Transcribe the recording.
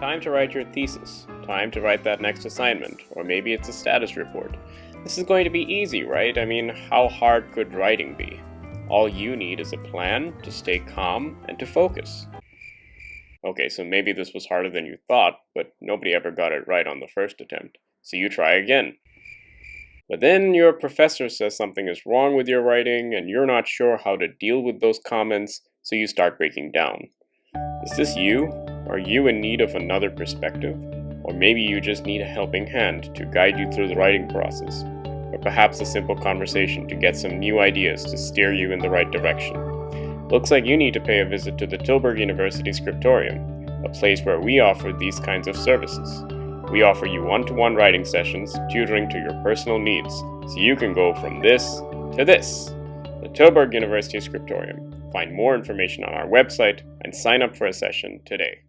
Time to write your thesis. Time to write that next assignment. Or maybe it's a status report. This is going to be easy, right? I mean, how hard could writing be? All you need is a plan to stay calm and to focus. Okay, so maybe this was harder than you thought, but nobody ever got it right on the first attempt. So you try again. But then your professor says something is wrong with your writing and you're not sure how to deal with those comments, so you start breaking down. Is this you? Are you in need of another perspective? Or maybe you just need a helping hand to guide you through the writing process. Or perhaps a simple conversation to get some new ideas to steer you in the right direction. Looks like you need to pay a visit to the Tilburg University Scriptorium, a place where we offer these kinds of services. We offer you one-to-one writing sessions, tutoring to your personal needs, so you can go from this to this. The Tilburg University Scriptorium. Find more information on our website and sign up for a session today.